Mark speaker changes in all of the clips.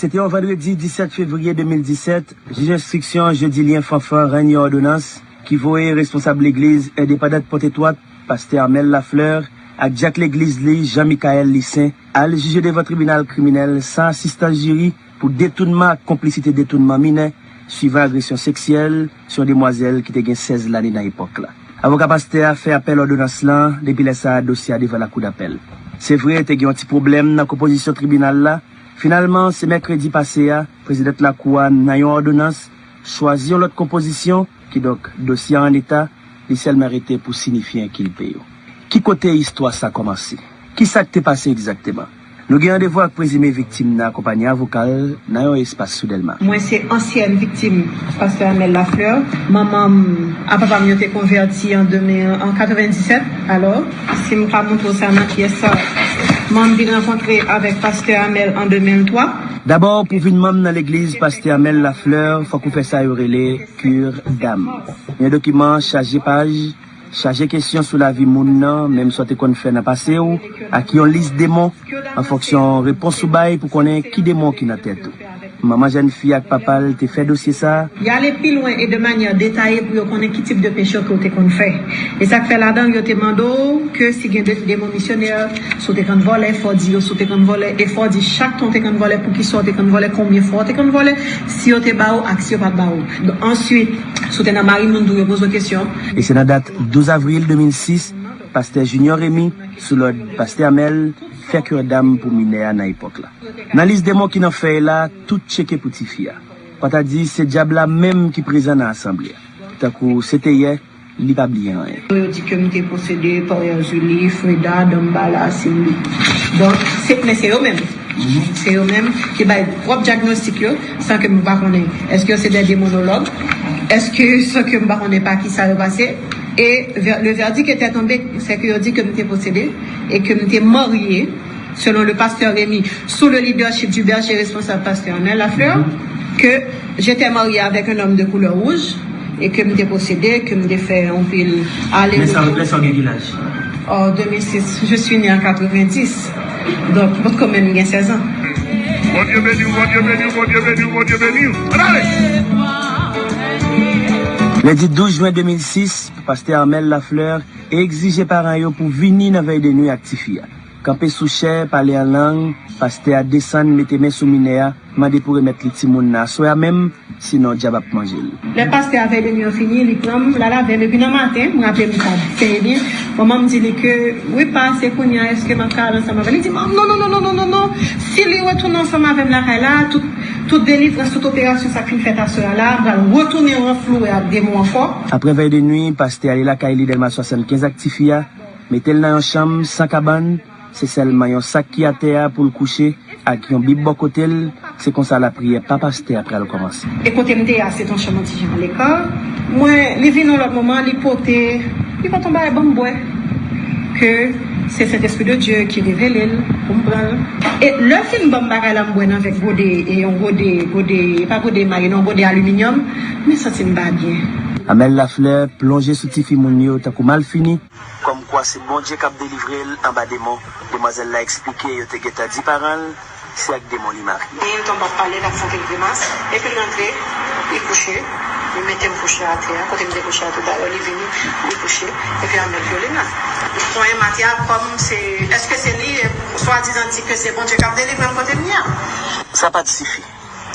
Speaker 1: C'était un vendredi 17 février 2017, juge d'instruction jeudi lien fanfan, règne ordonnance qui voyait responsable l'église indépendante Potétoit, pasteur Amel Lafleur, à Jack l'église Lee, Jean-Michael Lissin, à le juger devant tribunal criminel sans assistant jury pour détournement, complicité détournement mineur, suivant agression sexuelle sur demoiselle qui était 16 l'année dans l'époque là. Avocat pasteur a fait appel ordonnance là depuis laisser dossier devant la cour d'appel. C'est vrai, il y a un petit problème dans la composition tribunal là, Finalman, se mekredi pase ya, prezidet Lakoua nan yon ordonans, chwazyon lot kompozisyon ki dok dosyan an l'Etat, li sel merite pou sinifyen ki peyo. Ki kote histwa sa komanse? Ki sa te pase egzakteman? Nou gen randevo ak prezime viktim nan kompanyan vokal nan yon espas soudelman.
Speaker 2: Mwen se ansyen viktim pastor Amel Lafleur. Maman apapam yo te konverti an 97 alors. Si mwen pa moun tou sa nan ki e sa Mam bin renkontre avèk Pasteur Amel an 2003.
Speaker 1: D'abord, pou vin mam nan l'Eglise Pasteur Amel la fleur, fwa kou fè sa yorele kur dam. Yon dokiman chaje paj, chaje kesyon sou la vi moun nan, mèm sote kon fè nan pase ou, ak yon lis demon, an foksyon repons ou bay pou konen ki demon ki nan tèt ou. Maman jen fi ak papal te fe dosye sa?
Speaker 2: Ya ale pi loin e de manyan detaye pou yo konen ki tip de peche ki yo te kon fe. E sak fe la dan yo te mando ke si gen de demonisyonel sou te kon vole, fò di yo sou te kon vole, e fò di chak ton te kon vole pou ki sou te kon vole, konbyen fò te kon vole, si yo te ba ou ak si yo pat ba ou. Ensuite, sou te nan mari moun dou yo bozo kesyon.
Speaker 1: E se nan dat 12 avril 2006, Pasteur Junior Remy sou lòd Paste Amel fèk yon dam pou minè a nan epok la. Nan lis demo ki nan fèy la, tout cheke pou ti fia. Pata di, se diab la mèm ki prezen nan asemblè. Takou, se te ye, li pa bliyen
Speaker 2: an. Yo di ke mi te posede par yon Julie, Freda, Dombala, Simbi. Don, se pne se yo mèm. Mm-hmm. Se yo mèm ki bay prop diagnostik yo, san ke mou pa konen. Eske yo se de demonolog? Eske yo san ke mou pa konen pa ki sa yo pase? Et le verdict était tombé, c'est qu'il dit que nous étions possédés et que nous étions mariés, selon le pasteur Rémi, sous le leadership du berger responsable pasteur Nel Lafleur, que j'étais marié avec un homme de couleur rouge et que nous étions possédés, que nous étions fait pile
Speaker 1: aller. Mais ça replace en village
Speaker 2: En 2006, je suis né en 90, donc quand même, il y a 16 ans. Mon Dieu béni, mon Dieu béni, mon Dieu béni, mon Dieu béni.
Speaker 1: Allez! Lundi 12 juen 2006, Paste Armel Lafleur exige paran yo pou vini nan vey de nou ak ti fiyan. Kampe sou chè, pale an lang, paste a desan, mette men sou mine a, mande pou remet li timoun na. Soya menm, sinon djab ap manjil.
Speaker 2: Le paste avè de mi yo fini, li pram, la la vè, me binan maten, mwen apè mwen kab, fèye bin, maman mdi li ke, wè paste pou nyan, eske man kalan sa mavè. Li di, man, non, non, non, non, non, non, si li wè tounan sa mavè m la kay la, tout, tout delivre, tout operasyon sa fin fèt a soya la, bral wè tounen wè flou e ap demou an fò.
Speaker 1: Apre vè de nwi, paste ale la kay li delman 75 aktifiya, metel nan yon cham, san kaban, se selman yon sak ki ate a pou l kouche ak yon bib bokotel, se konsa la priye pa paste apre al komanse.
Speaker 2: E kote mte a se ton chaman ti jan le ka, mwen li vi nou lor moman li pote, li paton ba e bambwe, ke... c'est cet esprit de Dieu qui révèle, comprend. Et le film Bambara la mbwen avec godé et on godé, godé, pas godé marine, on godé aluminium, mais ça c'est pas bien.
Speaker 1: Amel Lafleur plongé sous Tifi Mounio, t'as mal fini. Comme quoi c'est bon Dieu qui a délivré en bas des mots. Demoiselle l'a expliqué, il a dit parents, c'est avec des mots li mari.
Speaker 2: Et il tombe à parler d'accent grimace, et puis rentrer, il couché. Il mettait me coucher à terre, quand il me couché à tout à l'heure, il est venu, il couché, et puis il m'a violé là. Son matière comme c'est. Est-ce que c'est lui, soit disant que c'est bon Dieu qui a délivré le côté mien?
Speaker 1: Ça pas de suffit.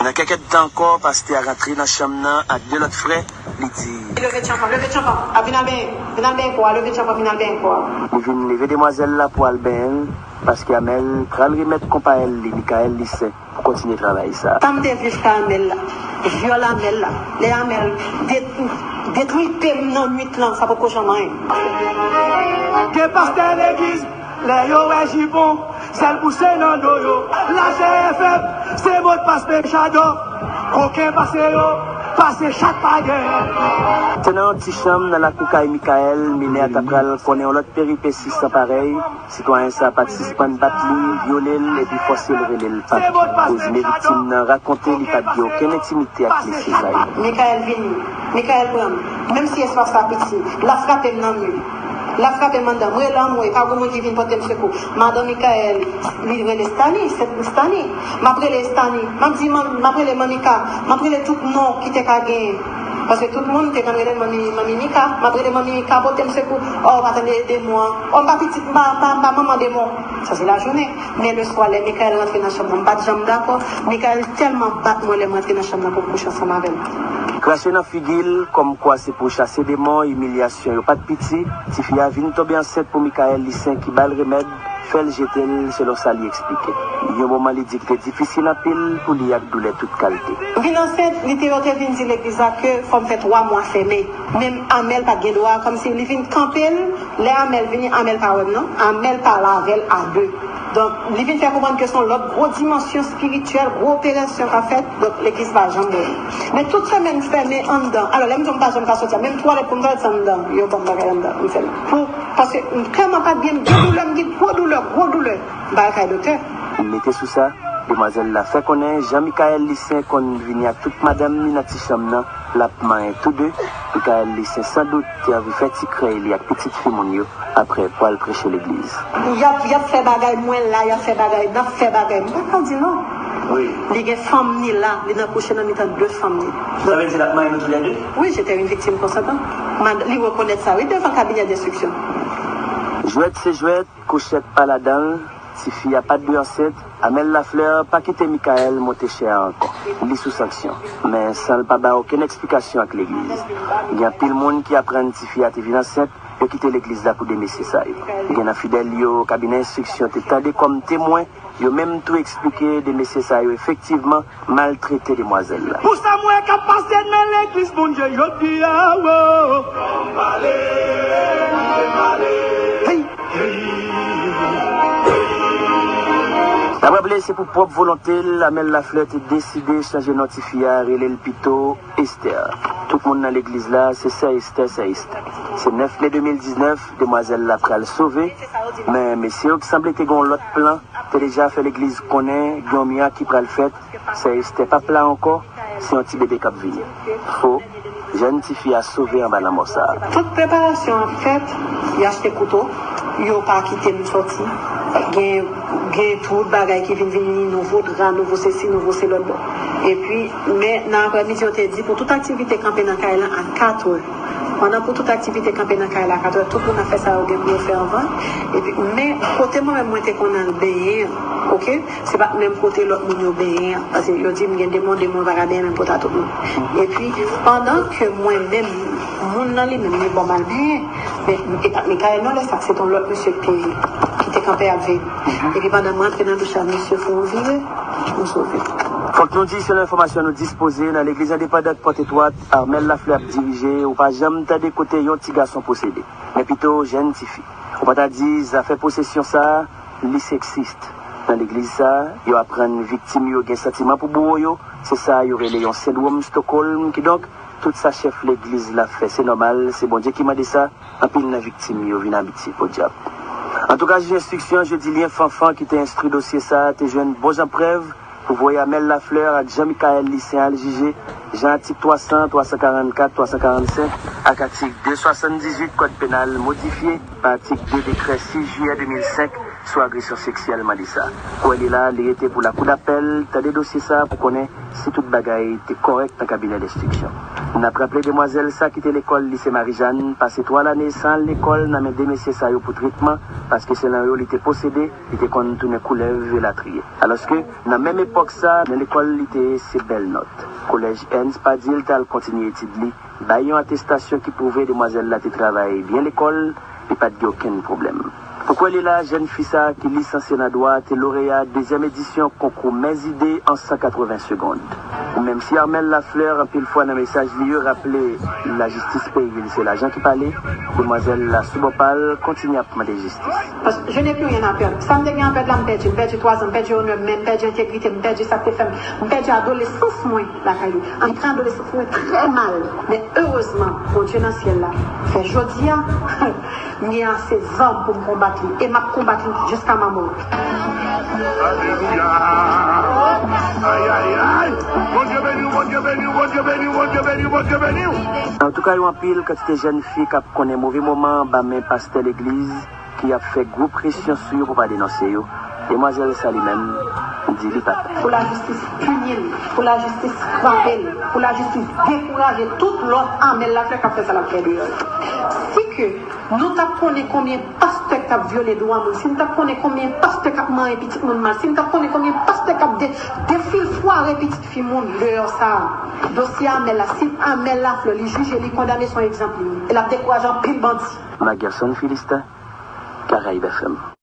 Speaker 1: Dans quelques temps encore, parce qu'il a rentré dans la chambre avec deux autres frères, il dit.
Speaker 2: Levez le levez le champagne. Ah, venez bien quoi, levez le venez bien quoi?
Speaker 1: Il vient lever demoiselle là pour Albin, parce qu'Amel, quand il remettre comparé Michael lycée pour continuer à travailler ça.
Speaker 2: Tant de vivre Amel là, viol Amel là, les Amel, détruit non nuit là, ça peut pas jamais.
Speaker 3: Que pasteur l'église, les yo est jibon, celle poussée dans la GFM, c'est votre passe passe yo. Pase chak gen
Speaker 1: Tenan ti chanm nan la koukay Mikael Mine atapral konen ou lot peripeci sa parey Sitwanyen sa patispan bat li Violel e bi fosye lorelel Kozine vitim nan rakonte li pa diyo Ken intimite ak li sezay
Speaker 2: Mikael vini Mikael bram Mem si eswa sa piti La frape nan mi La frappe mandat, moi là, moi, pas comment qui vient porter secours. Madame Michael, livre les Stani, c'est le Stani. M'après les Stani, m'a dit, m'après les Mamika, m'après les tout gagner. Parce que tout le monde était quand même mamie mamie Mika, m'après les mamie Mika porter secours. Oh, attendez des mois. Oh, ma maman des mois. Ça c'est la journée. Mais le soir, les Michael rentre pas de jambe d'accord. Michael tellement bat les rentrer dans la chambre pour coucher ensemble avec.
Speaker 1: Krashe nan figil, kom kwa se pou chase deman, emilyasyon yo pat piti, ti fya vin tobe anset pou Mikael Lisen ki bal remed, fel jetel selon sa li eksplike. Yo mouman li dikte difisil apil pou li ak doule tout kalte.
Speaker 2: Vin anset, li te yote vin di l'egliza ke fom fet 3 mwa feme. Mem Amel pat gen doa, kom si li vin kampel, le Amel vini Amel pa web non, Amel pa lavel a 2. Donc, les vient faire comprendre que sont l'autre grosse dimension spirituelle, grosse opération qu'a fait, donc l'église va jamais. Mais toute semaine fermée en dedans. Alors, là, je ne pas jamais sortir. Même toi, les pommes en dedans. Il y a pas de en dedans. Pour, parce que, clairement pas bien, gros douleur, gros douleur, gros douleur. Bah, docteur.
Speaker 1: Mettez sous ça. Demoiselle la fait connaître Jean-Michael Lissin qu'on vient à toute madame main tous deux. Michael Lissin sans doute qui avait fait créer il y a petite fille après pour aller prêcher l'église.
Speaker 2: Il y a, il y a fait bagaille moins là, il y a fait bagaille, il a fait bagaille. Mais dit non.
Speaker 1: Oui.
Speaker 2: Il y a femmes ni là, il y a couché dans le deux femmes ni.
Speaker 1: Vous avez dit la main tous les deux?
Speaker 2: Oui, j'étais une victime conséquente. Il reconnaît ça, oui, devant le cabinet d'instruction.
Speaker 1: Jouette c'est jouette, couchette pas fille a pas de ancêtre, Amel Lafleur pas quitté Michael monter cher encore. Il est sous sanction. Mais sans ne pas aucune explication avec l'église. Il y a pile monde qui apprend si fille a été enceinte et quitter l'église là pour ça. Il y a un fidèle au cabinet d'instruction, t'es comme témoin Yo même tout expliqué des ça, effectivement maltraité demoiselles là.
Speaker 3: Pour ça, moi, qui passé dans l'église, mon Dieu, je dis,
Speaker 1: La c'est pour propre volonté, la Mel Lafleur est décidé de changer notifier et le pito Esther. Tout le monde dans l'église là, c'est ça Esther, c'est Esther. C'est 9 mai 2019, demoiselle la pral sauver. Mais messieurs qui semblait que l'autre plan, t'as déjà fait l'église connaît, Guillaume qui pral fait, c'est Esther pas plat encore, c'est un petit bébé qui venu. Faux. Jeune petite fille a sauvé en bas la
Speaker 2: Toute préparation en fait, il a couteau, il n'a pas quitté nous sortir gen, gen tout bagay qui vient venir nouveau drap, nouveau ceci, nouveau c'est l'autre. Et puis, mais dans l'après-midi, on t'a dit pour toute activité campée dans Kaila à 4 heures. Pendant pour toute activité campée dans Kaila à 4 heures, tout le monde a fait ça au pour faire avant. Et puis, mais côté moi-même, moi, qu'on a le ok? C'est pas même côté l'autre monde baigner, parce que je dis, il y a des mondes, des mondes, va même pour tout. Et puis, pendant que moi-même, mon nom, lui, même, bon mal mais, mais Kaila, non, c'est ton l'autre monsieur qui était campé à vie. Et puis pendant moi, dans le chat, monsieur Fonville, nous sauver.
Speaker 1: Faut que nous disions sur l'information nous disposer dans l'église indépendante Porte-Étoile, Armel Lafleur dirigé, ou pas jamais t'as des côtés un petit garçon possédé, mais plutôt jeune petite fille. Ou pas t'as dit, ça fait possession ça, les sexiste. Dans l'église ça, ils apprennent victime, ils ont sentiment pour bourreau, c'est ça, il y aurait les syndrome Stockholm, qui donc, tout ça chef l'église l'a fait, c'est normal, c'est bon Dieu qui m'a dit ça, en pile la victime, ils viennent habiter pour diable. En tout cas, j'ai instruction, je dis lien fanfan qui t'a instruit dossier ça, t'es jeune bon en preuve, pour voir Amel Lafleur à Jean-Michael lycéen LJG, Jean article 300, 344, 345, à article 278 code pénal modifié article 2 décret 6 juillet 2005 sur agression sexuelle ça. Pour elle est là, il était pour la cour d'appel, t'as des dossiers ça pour connaître si toute bagaille était correcte dans le cabinet d'instruction. On a rappelé demoiselle ça qui était l'école lycée Marie-Jeanne, passé trois années sans l'école, n'a des messieurs ça pour traitement, parce que c'est là où il était possédé, il était une couleuvre et. Alors que, dans la même époque ça, dans l'école, il était ses belles notes. Collège Ernst Padil, t'as continué d'étudier, une attestation qui prouvait demoiselle là, travaillé bien l'école, et pas de aucun problème. Elle est là, jeune fille qui licenciée dans droite et lauréat deuxième édition concours Mes idées en 180 secondes. Même si Armel Lafleur, un pile fois dans le message lieu, rappelait la justice pays, c'est l'agent qui parlait, demoiselle la subopale continue à demander justice.
Speaker 2: Parce que je n'ai plus rien à perdre. Ça me devient perdre perds, je perds trois ans, je perds honneur, je perds intégrité, je perds ça fait je perds adolescence, moi, la caillou. En train d'adolescence, moi, très mal. Mais heureusement, mon Dieu dans le ciel là, fait jodia, il y a ces hommes pour me combattre et m'a combattu jusqu'à ma mort.
Speaker 3: Alléluia. Aïe, aïe, aïe. Mon Dieu béni, mon Dieu béni, mon Dieu béni, mon Dieu béni. veni, bon Dieu veni.
Speaker 1: En tout cas, yon pile quand c'était jeune fille qui connaît mauvais moment, bah mais pasteur l'église qui a fait gros pression sur eux pour pas dénoncer yo. Demoiselle Sali même dit lui pas.
Speaker 2: pour la justice punir, pour la justice frapper, pour la justice décourager toute l'autre armée la fait qu'a fait ça la fait de nous t'apprenons combien pasteur qui a violé droit si nous t'apprenons combien pasteur qui a mangé petit mal, si nous t'apprenons combien pasteur qui a dé- défilé foiré petit fille monde dehors ça. Dossier Amel si Amel là, le juge, il condamné son exemple. Il a découragé en pile bandit.
Speaker 1: Ma garçon Philistin, Caraïbe FM.